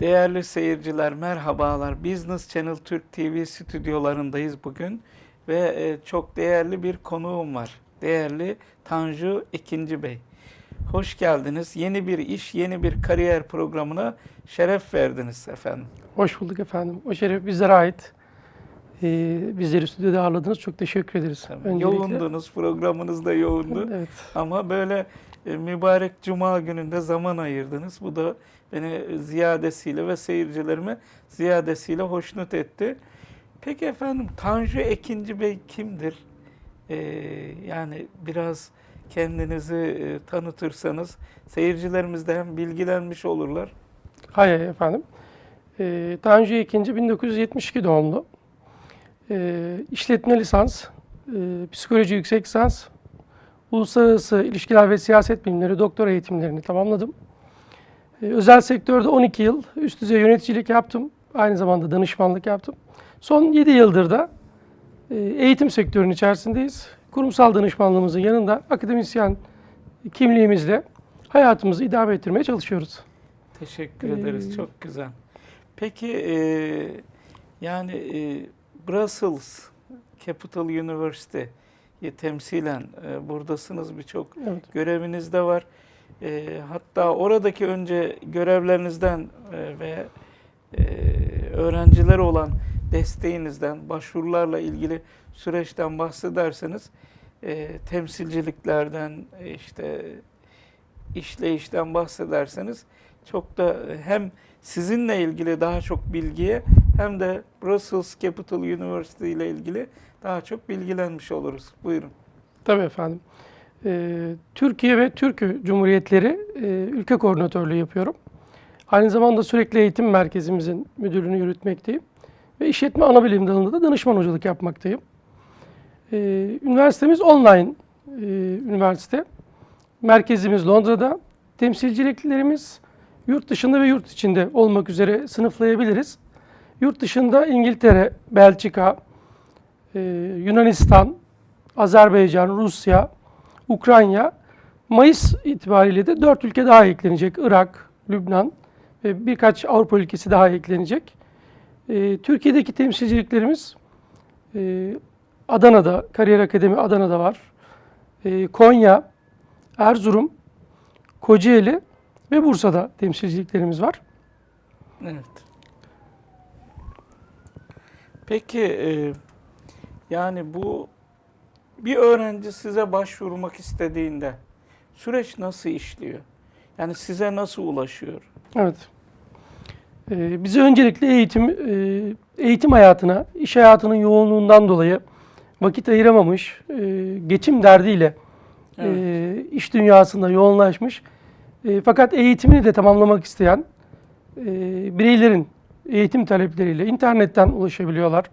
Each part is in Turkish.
Değerli seyirciler merhabalar. Business Channel Türk TV stüdyolarındayız bugün ve e, çok değerli bir konuğum var. Değerli Tanju Ekinci Bey. Hoş geldiniz. Yeni bir iş, yeni bir kariyer programına şeref verdiniz efendim. Hoş bulduk efendim. O şeref bizlere ait. Ee, bizleri stüdyoda ağırladınız. Çok teşekkür ederiz. Öncelikle. Yoğundunuz, programınız da yoğundu. Evet. Ama böyle mübarek cuma gününde zaman ayırdınız. Bu da beni ziyadesiyle ve seyircilerimi ziyadesiyle hoşnut etti. Peki efendim Tanju Ekinci Bey kimdir? Ee, yani biraz kendinizi e, tanıtırsanız seyircilerimiz de hem bilgilenmiş olurlar. Hay hay efendim. Ee, Tanju Ekinci 1972 doğumlu. Ee, işletme lisans, e, psikoloji yüksek lisans, uluslararası ilişkiler ve siyaset bilimleri doktora eğitimlerini tamamladım. Ee, özel sektörde 12 yıl üst düzey yöneticilik yaptım. Aynı zamanda danışmanlık yaptım. Son 7 yıldır da e, eğitim sektörünün içerisindeyiz. Kurumsal danışmanlığımızın yanında akademisyen kimliğimizle hayatımızı idame ettirmeye çalışıyoruz. Teşekkür Ee, ederiz. Çok güzel. Peki e, yani e, Brussels Capital University'yi temsilen e, buradasınız birçok Evet. göreviniz de var. E, hatta oradaki önce görevlerinizden e, ve e, öğrencilere olan desteğinizden, başvurularla ilgili süreçten bahsederseniz e, temsilciliklerden, e, işte işleyişten bahsederseniz çok da hem sizinle ilgili daha çok bilgiye hem de Brussels Capital University ile ilgili daha çok bilgilenmiş oluruz. Buyurun. Tabii efendim. Ee, Türkiye ve Türkü Cumhuriyetleri e, ülke koordinatörlüğü yapıyorum. Aynı zamanda sürekli eğitim merkezimizin müdürlüğünü yürütmekteyim. Ve işletme ana bilim dalında da danışman hocalık yapmaktayım. Ee, üniversitemiz online e, üniversite. Merkezimiz Londra'da. Temsilciliklerimiz yurt dışında ve yurt içinde olmak üzere sınıflayabiliriz. Yurt dışında İngiltere, Belçika, e, Yunanistan, Azerbaycan, Rusya, Ukrayna, Mayıs itibariyle de dört ülke daha eklenecek. Irak, Lübnan ve birkaç Avrupa ülkesi daha eklenecek. Ee, Türkiye'deki temsilciliklerimiz e, Adana'da, Kariyer Akademi Adana'da var. Konya, Erzurum, Kocaeli ve Bursa'da temsilciliklerimiz var. Evet. Peki e, yani bu bir öğrenci size başvurmak istediğinde süreç nasıl işliyor? Yani size nasıl ulaşıyor? Evet. Ee, bize öncelikle eğitim e, eğitim hayatına, iş hayatının yoğunluğundan dolayı vakit ayıramamış, e, geçim derdiyle e, iş dünyasında yoğunlaşmış. E, fakat eğitimini de tamamlamak isteyen e, bireylerin eğitim talepleriyle internetten ulaşabiliyorlar.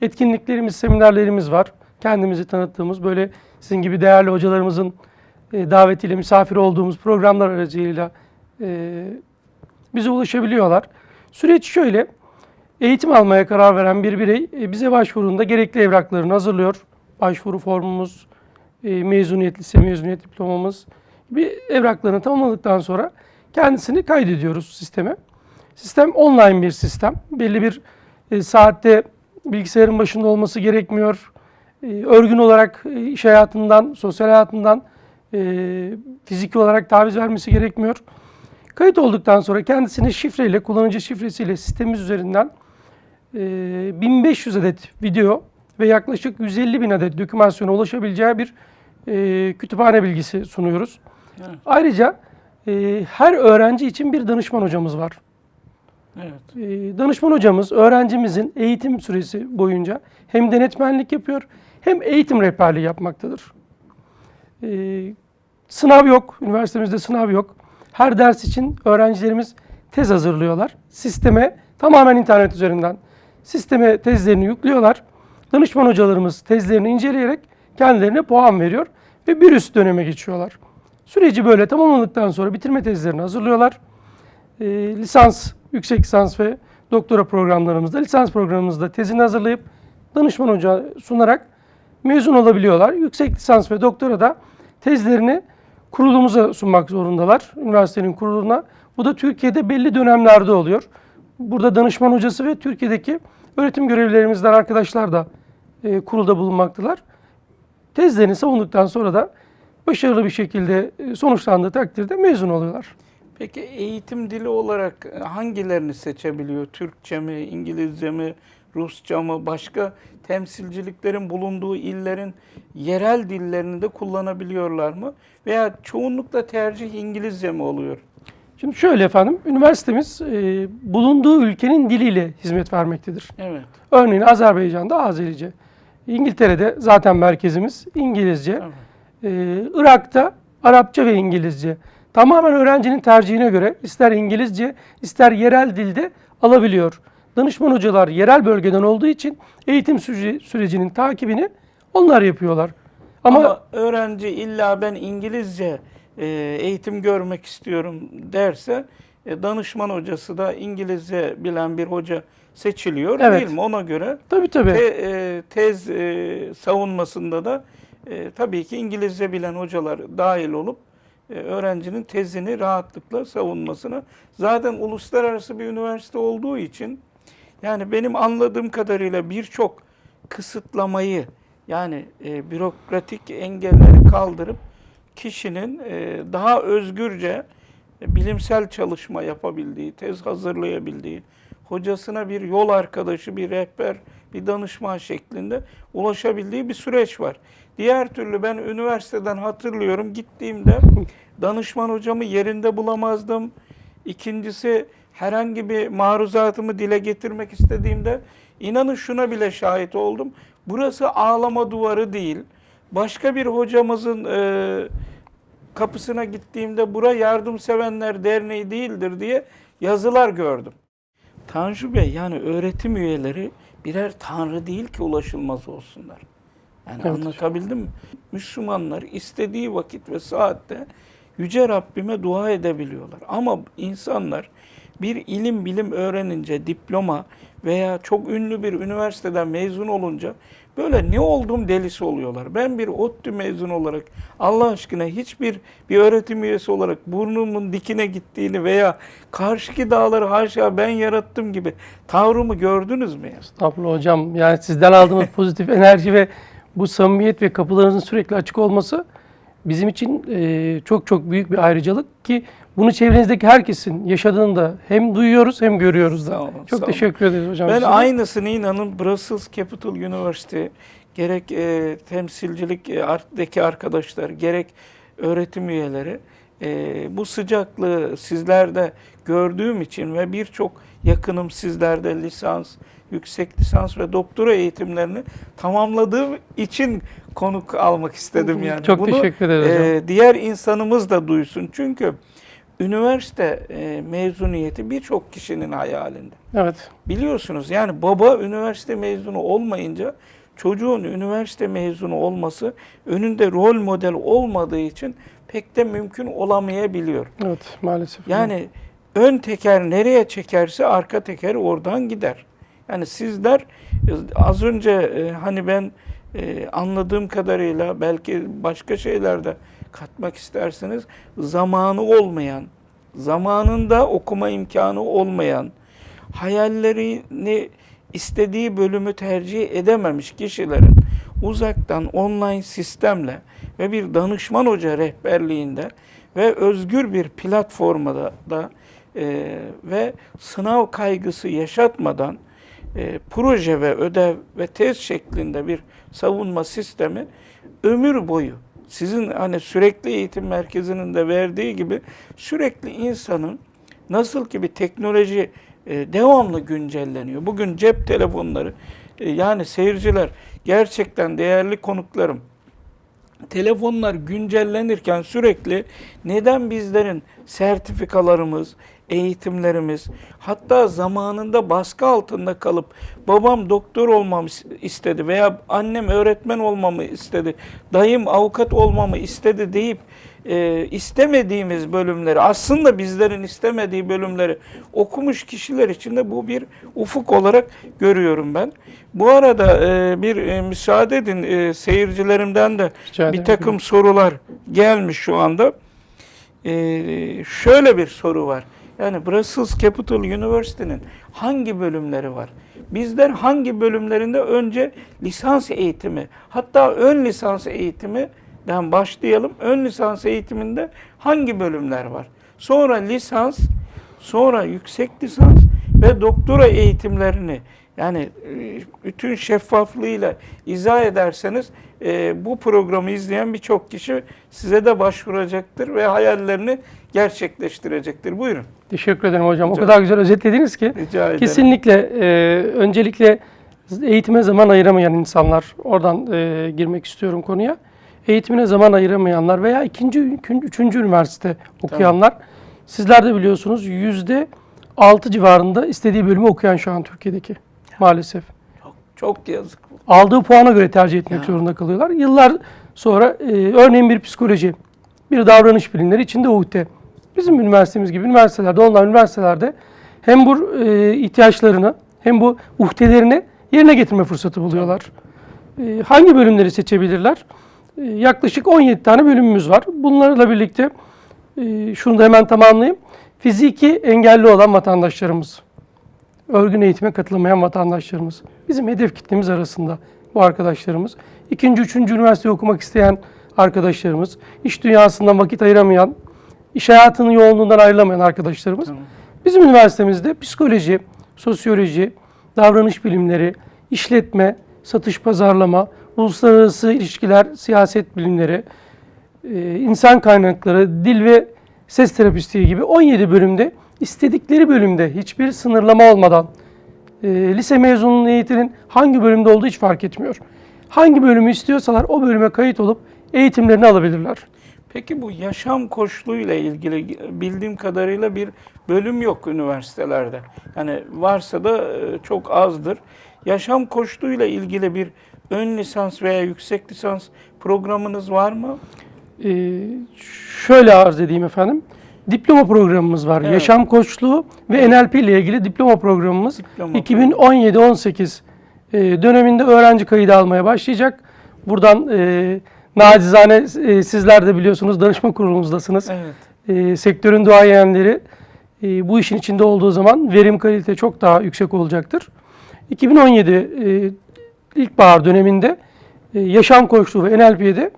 Etkinliklerimiz, seminerlerimiz var. Kendimizi tanıttığımız böyle sizin gibi değerli hocalarımızın e, davetiyle misafir olduğumuz programlar aracılığıyla e, bize ulaşabiliyorlar. Süreç şöyle, eğitim almaya karar veren bir birey e, bize başvurunda gerekli evraklarını hazırlıyor. Başvuru formumuz, e, mezuniyet, lise mezuniyet diplomamız gibi evraklarını tamamladıktan sonra kendisini kaydediyoruz sisteme. Sistem online bir sistem. Belli bir e, saatte bilgisayarın başında olması gerekmiyor. E, örgün olarak e, iş hayatından, sosyal hayatından e, fiziki olarak taviz vermesi gerekmiyor. Kayıt olduktan sonra kendisine şifreyle, kullanıcı şifresiyle sistemimiz üzerinden e, 1500 adet video ve yaklaşık 150 bin adet dokümasyona ulaşabileceği bir e, kütüphane bilgisi sunuyoruz. Evet. Ayrıca e, her öğrenci için bir danışman hocamız var. Evet. E, danışman hocamız öğrencimizin eğitim süresi boyunca hem denetmenlik yapıyor hem eğitim rehberliği yapmaktadır. E, sınav yok, üniversitemizde sınav yok. Her ders için öğrencilerimiz tez hazırlıyorlar. Sisteme tamamen internet üzerinden sisteme tezlerini yüklüyorlar. Danışman hocalarımız tezlerini inceleyerek kendilerine puan veriyor ve bir üst döneme geçiyorlar. Süreci böyle tamamladıktan sonra bitirme tezlerini hazırlıyorlar. E, lisans, yüksek lisans ve doktora programlarımızda, lisans programımızda tezini hazırlayıp danışman hoca sunarak mezun olabiliyorlar. Yüksek lisans ve doktora da tezlerini kurulumuza sunmak zorundalar. Üniversitenin kuruluna. Bu da Türkiye'de belli dönemlerde oluyor. burada danışman hocası ve Türkiye'deki öğretim görevlilerimizden arkadaşlar da e, kurulda bulunmaktalar. Tezlerini savunduktan sonra da başarılı bir şekilde e, sonuçlandığı takdirde mezun oluyorlar. Peki eğitim dili olarak e, hangilerini seçebiliyor? Türkçe mi, İngilizce mi, Rusça mı, başka temsilciliklerin bulunduğu illerin yerel dillerini de kullanabiliyorlar mı? Veya çoğunlukla tercih İngilizce mi oluyor? Şimdi şöyle efendim, üniversitemiz e, bulunduğu ülkenin diliyle hizmet vermektedir. Evet. Örneğin Azerbaycan'da Azerice, İngiltere'de zaten merkezimiz İngilizce, Tamam. Ee, Irak'ta Arapça ve İngilizce. Tamamen öğrencinin tercihine göre ister İngilizce ister yerel dilde alabiliyor. Danışman hocalar yerel bölgeden olduğu için eğitim süreci- sürecinin takibini onlar yapıyorlar. Ama, Ama, öğrenci illa ben İngilizce e, eğitim görmek istiyorum derse e, danışman hocası da İngilizce bilen bir hoca seçiliyor Evet. değil mi? Ona göre tabii tabii. te- e, tez savunmasında da tabii ki İngilizce bilen hocalar dahil olup öğrencinin tezini rahatlıkla savunmasına zaten uluslararası bir üniversite olduğu için yani benim anladığım kadarıyla birçok kısıtlamayı yani e, bürokratik engelleri kaldırıp kişinin e, daha özgürce e, bilimsel çalışma yapabildiği, tez hazırlayabildiği, hocasına bir yol arkadaşı, bir rehber, bir danışman şeklinde ulaşabildiği bir süreç var. Diğer türlü ben üniversiteden hatırlıyorum gittiğimde danışman hocamı yerinde bulamazdım. İkincisi herhangi bir maruzatımı dile getirmek istediğimde inanın şuna bile şahit oldum. Burası ağlama duvarı değil. Başka bir hocamızın e, kapısına gittiğimde bura yardımsevenler derneği değildir diye yazılar gördüm. Tanju Bey yani öğretim üyeleri birer tanrı değil ki ulaşılmaz olsunlar. Yani Evet. anlatabildim mi? Müslümanlar istediği vakit ve saatte Yüce Rabbime dua edebiliyorlar. Ama insanlar bir ilim bilim öğrenince, diploma veya çok ünlü bir üniversiteden mezun olunca böyle ne olduğum delisi oluyorlar. Ben bir ODTÜ mezunu olarak Allah aşkına hiçbir bir öğretim üyesi olarak burnumun dikine gittiğini veya karşıki dağları haşa ben yarattım gibi tavrımı gördünüz mü? Estağfurullah hocam. Yani sizden aldığımız pozitif enerji ve bu samimiyet ve kapılarınızın sürekli açık olması bizim için e, çok çok büyük bir ayrıcalık ki bunu çevrenizdeki herkesin yaşadığını da hem duyuyoruz hem görüyoruz da. Sağ olun, çok sağ olun. teşekkür ederiz hocam. Ben size. aynısını inanın Brussels Capital University gerek e, temsilcilik e, arttaki arkadaşlar gerek öğretim üyeleri e, bu sıcaklığı sizlerde gördüğüm için ve birçok yakınım sizlerde lisans, yüksek lisans ve doktora eğitimlerini tamamladığım için konuk almak istedim yani. Çok teşekkür ederiz hocam. e, diğer insanımız da duysun. Çünkü üniversite e, mezuniyeti birçok kişinin hayalinde. Evet. Biliyorsunuz yani baba üniversite mezunu olmayınca çocuğun üniversite mezunu olması önünde rol model olmadığı için pek de mümkün olamayabiliyor. Evet maalesef. Yani ön teker nereye çekerse arka teker oradan gider. Yani sizler e, az önce e, hani ben e, anladığım kadarıyla belki başka şeyler de katmak isterseniz zamanı olmayan, zamanında okuma imkanı olmayan, hayallerini istediği bölümü tercih edememiş kişilerin uzaktan online sistemle ve bir danışman hoca rehberliğinde ve özgür bir platformda da e, ve sınav kaygısı yaşatmadan e, proje ve ödev ve tez şeklinde bir savunma sistemi ömür boyu sizin hani sürekli eğitim merkezinin de verdiği gibi sürekli insanın nasıl ki bir teknoloji e, devamlı güncelleniyor. Bugün cep telefonları e, yani seyirciler gerçekten değerli konuklarım telefonlar güncellenirken sürekli neden bizlerin sertifikalarımız, eğitimlerimiz, hatta zamanında baskı altında kalıp babam doktor olmamı istedi veya annem öğretmen olmamı istedi, dayım avukat olmamı istedi deyip e, istemediğimiz bölümleri, aslında bizlerin istemediği bölümleri okumuş kişiler için de bu bir ufuk olarak görüyorum ben. Bu arada e, bir e, müsaade edin e, seyircilerimden de Rica bir takım sorular gelmiş şu anda. Ee, şöyle bir soru var. Yani Brussels Capital University'nin hangi bölümleri var? Bizler hangi bölümlerinde önce lisans eğitimi, hatta ön lisans eğitiminden başlayalım. Ön lisans eğitiminde hangi bölümler var? Sonra lisans, sonra yüksek lisans ve doktora eğitimlerini yani e, bütün şeffaflığıyla izah ederseniz e, bu programı izleyen birçok kişi size de başvuracaktır ve hayallerini gerçekleştirecektir. Buyurun. Teşekkür ederim hocam. O Rica- kadar güzel özetlediniz ki. Rica ederim. Kesinlikle e, öncelikle eğitime zaman ayıramayan insanlar, oradan e, girmek istiyorum konuya. Eğitimine zaman ayıramayanlar veya ikinci, üçüncü üniversite okuyanlar. Sizler de biliyorsunuz yüzde altı civarında istediği bölümü okuyan şu an Türkiye'deki maalesef. Çok, çok yazık. Aldığı puana göre tercih etmek Ya. zorunda kalıyorlar. Yıllar sonra e, örneğin bir psikoloji, bir davranış bilimleri içinde UHT. Bizim üniversitemiz gibi üniversitelerde, online üniversitelerde hem bu e, ihtiyaçlarını hem bu uhdelerini yerine getirme fırsatı buluyorlar. E, hangi bölümleri seçebilirler? Yaklaşık 17 tane bölümümüz var. Bunlarla birlikte e, şunu da hemen tamamlayayım. Fiziki engelli olan vatandaşlarımız, örgün eğitime katılamayan vatandaşlarımız. Bizim hedef kitlemiz arasında bu arkadaşlarımız. İkinci, üçüncü üniversite okumak isteyen arkadaşlarımız, iş dünyasından vakit ayıramayan, iş hayatının yoğunluğundan ayrılamayan arkadaşlarımız. Tamam. Bizim üniversitemizde psikoloji, sosyoloji, davranış bilimleri, işletme, satış pazarlama, uluslararası ilişkiler, siyaset bilimleri, e, insan kaynakları, dil ve ses terapistliği gibi 17 bölümde istedikleri bölümde hiçbir sınırlama olmadan e, lise mezununun eğitiminin hangi bölümde olduğu hiç fark etmiyor. Hangi bölümü istiyorsalar o bölüme kayıt olup eğitimlerini alabilirler. Peki bu yaşam koçluğuyla ilgili bildiğim kadarıyla bir bölüm yok üniversitelerde. Yani varsa da e, çok azdır. Yaşam koçluğuyla ilgili bir ön lisans veya yüksek lisans programınız var mı? Ee, şöyle arz edeyim efendim. Diploma programımız var. Evet. Yaşam koçluğu ve NLP ile ilgili diploma programımız Diploma 2017-18 e, döneminde öğrenci kaydı almaya başlayacak. Buradan e, nacizane e, sizler de biliyorsunuz danışma kurulumuzdasınız. Evet. E, sektörün duayenleri e, bu işin içinde olduğu zaman verim kalite çok daha yüksek olacaktır. 2017 e, ilkbahar döneminde e, yaşam koçluğu ve NLP'de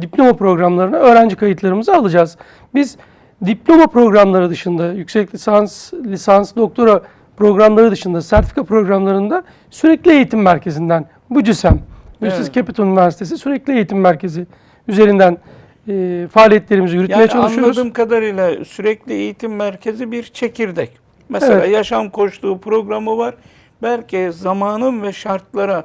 diploma programlarına öğrenci kayıtlarımızı alacağız. Biz diploma programları dışında, yüksek lisans, lisans, doktora programları dışında, sertifika programlarında sürekli eğitim merkezinden, BUCİSEM, British Evet. Capital Üniversitesi sürekli eğitim merkezi üzerinden e, faaliyetlerimizi yürütmeye Yani çalışıyoruz. anladığım kadarıyla sürekli eğitim merkezi bir çekirdek. Mesela Evet. yaşam koçluğu programı var. Belki zamanın ve şartlara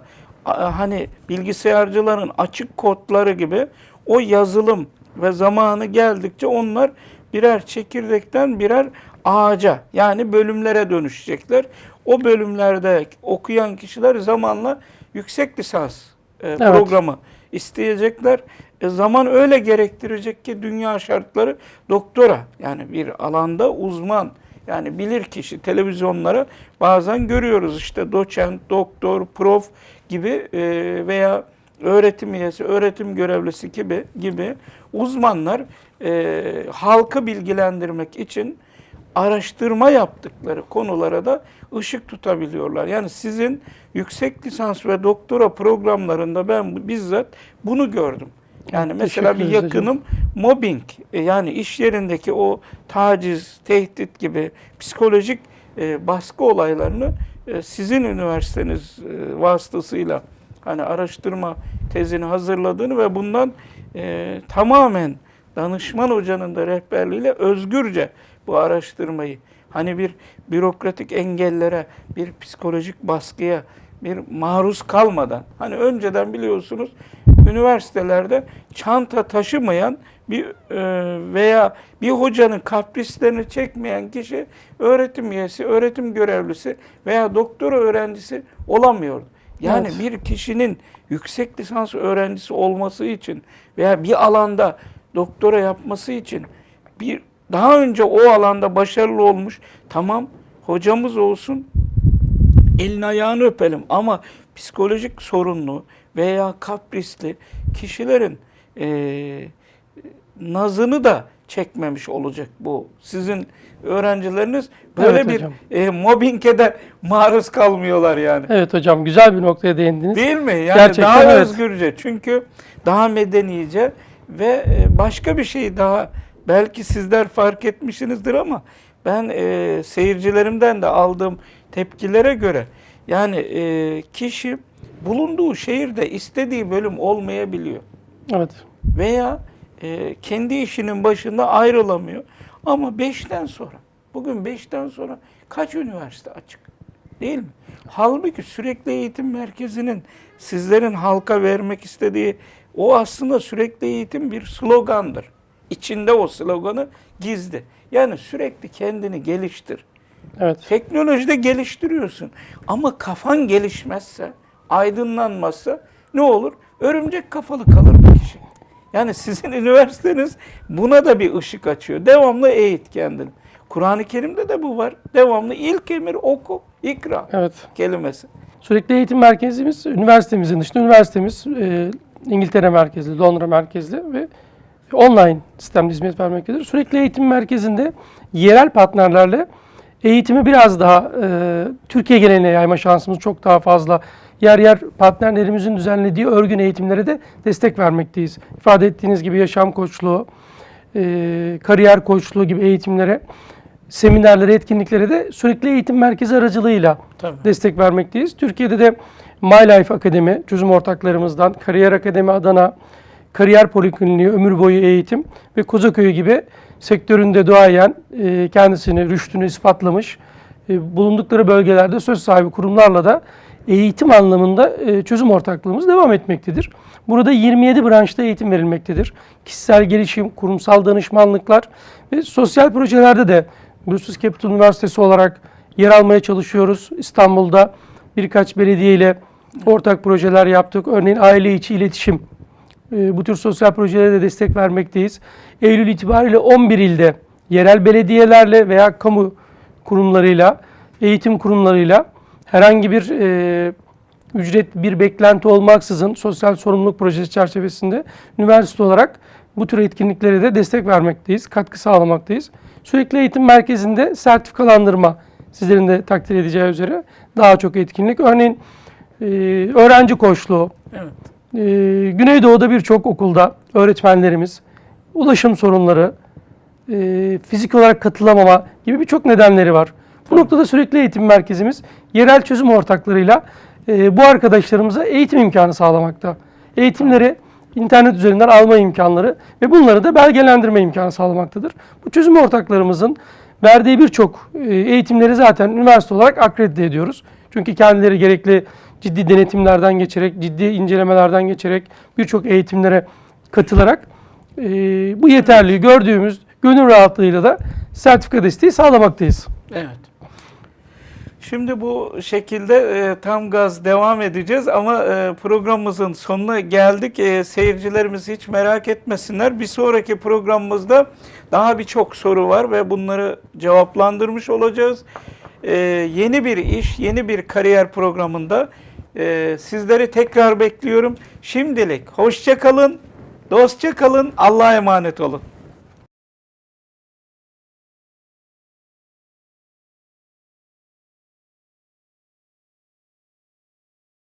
hani bilgisayarcıların açık kodları gibi o yazılım ve zamanı geldikçe onlar birer çekirdekten birer ağaca yani bölümlere dönüşecekler. O bölümlerde okuyan kişiler zamanla yüksek lisans e, programı isteyecekler. E, zaman öyle gerektirecek ki dünya şartları doktora yani bir alanda uzman yani bilir kişi televizyonlara bazen görüyoruz işte doçent, doktor, prof gibi e, veya öğretim üyesi, öğretim görevlisi gibi gibi uzmanlar e, halkı bilgilendirmek için araştırma yaptıkları konulara da ışık tutabiliyorlar. Yani sizin yüksek lisans ve doktora programlarında ben bizzat bunu gördüm. Yani mesela bir yakınım mobbing e, yani iş yerindeki o taciz, tehdit gibi psikolojik e, baskı olaylarını e, sizin üniversiteniz vasıtasıyla hani araştırma tezini hazırladığını ve bundan tamamen danışman hocanın da rehberliğiyle özgürce bu araştırmayı hani bir bürokratik engellere, bir psikolojik baskıya, bir maruz kalmadan hani önceden biliyorsunuz üniversitelerde çanta taşımayan bir e, veya bir hocanın kaprislerini çekmeyen kişi öğretim üyesi, öğretim görevlisi veya doktora öğrencisi olamıyordu. Yani Evet. bir kişinin yüksek lisans öğrencisi olması için veya bir alanda doktora yapması için bir daha önce o alanda başarılı olmuş tamam hocamız olsun elini ayağını öpelim ama psikolojik sorunlu veya kaprisli kişilerin eee nazını da çekmemiş olacak bu. Sizin öğrencileriniz böyle Evet bir hocam. e, mobbinge de maruz kalmıyorlar yani. Evet hocam güzel bir noktaya değindiniz. Değil mi? Yani Gerçekten daha evet. özgürce. Çünkü daha medenice ve e, başka bir şey daha belki sizler fark etmişsinizdir ama ben e, seyircilerimden de aldığım tepkilere göre yani e, kişi bulunduğu şehirde istediği bölüm olmayabiliyor Evet. veya e, kendi işinin başında ayrılamıyor. Ama 5'ten sonra, bugün 5'ten sonra kaç üniversite açık? Değil mi? Halbuki sürekli eğitim merkezinin sizlerin halka vermek istediği o aslında sürekli eğitim bir slogandır. İçinde o sloganı gizli. Yani sürekli kendini geliştir. Evet. Teknolojide geliştiriyorsun. Ama kafan gelişmezse, aydınlanmazsa ne olur? Örümcek kafalı kalır bu kişi. Yani sizin üniversiteniz buna da bir ışık açıyor. Devamlı eğit kendini. Kur'an-ı Kerim'de de bu var. Devamlı ilk emir oku, ikra Evet. kelimesi. Sürekli eğitim merkezimiz, üniversitemizin dışında üniversitemiz e, İngiltere merkezli, Londra merkezli ve online sistemde hizmet vermektedir. Sürekli eğitim merkezinde yerel partnerlerle eğitimi biraz daha e, Türkiye geneline yayma şansımız çok daha fazla. Yer yer partnerlerimizin düzenlediği örgün eğitimlere de destek vermekteyiz. İfade ettiğiniz gibi yaşam koçluğu, e, kariyer koçluğu gibi eğitimlere, seminerlere, etkinliklere de sürekli eğitim merkezi aracılığıyla Tabii. destek vermekteyiz. Türkiye'de de My Life Akademi, çözüm ortaklarımızdan, Kariyer Akademi Adana, Kariyer Polikliniği, Ömür Boyu Eğitim ve Kozaköy'ü gibi sektöründe duayen e, kendisini, rüştünü ispatlamış, e, bulundukları bölgelerde söz sahibi kurumlarla da eğitim anlamında e, çözüm ortaklığımız devam etmektedir. Burada 27 branşta eğitim verilmektedir. Kişisel gelişim, kurumsal danışmanlıklar ve sosyal projelerde de Uluslararası Capital Üniversitesi olarak yer almaya çalışıyoruz. İstanbul'da birkaç belediye ile ortak projeler yaptık. Örneğin aile içi iletişim. E, Bu tür sosyal projelere de destek vermekteyiz. Eylül itibariyle 11 ilde yerel belediyelerle veya kamu kurumlarıyla, eğitim kurumlarıyla herhangi bir e, ücret, bir beklenti olmaksızın sosyal sorumluluk projesi çerçevesinde üniversite olarak bu tür etkinliklere de destek vermekteyiz, katkı sağlamaktayız. Sürekli eğitim merkezinde sertifikalandırma sizlerin de takdir edeceği üzere daha çok etkinlik. Örneğin e, öğrenci koçluğu, Evet. Ee, Güneydoğu'da birçok okulda öğretmenlerimiz ulaşım sorunları, e, fizik olarak katılamama gibi birçok nedenleri var. Bu noktada sürekli eğitim merkezimiz yerel çözüm ortaklarıyla e, bu arkadaşlarımıza eğitim imkanı sağlamakta. Eğitimleri internet üzerinden alma imkanları ve bunları da belgelendirme imkanı sağlamaktadır. Bu çözüm ortaklarımızın verdiği birçok e, eğitimleri zaten üniversite olarak akredite ediyoruz. Çünkü kendileri gerekli ciddi denetimlerden geçerek, ciddi incelemelerden geçerek birçok eğitimlere katılarak e, bu yeterliği gördüğümüz gönül rahatlığıyla da sertifika desteği sağlamaktayız. Evet. Şimdi bu şekilde e, tam gaz devam edeceğiz ama e, programımızın sonuna geldik. E, seyircilerimiz hiç merak etmesinler. Bir sonraki programımızda daha birçok soru var ve bunları cevaplandırmış olacağız. E, yeni bir iş, yeni bir kariyer programında e, sizleri tekrar bekliyorum. Şimdilik hoşça kalın, dostça kalın, Allah'a emanet olun.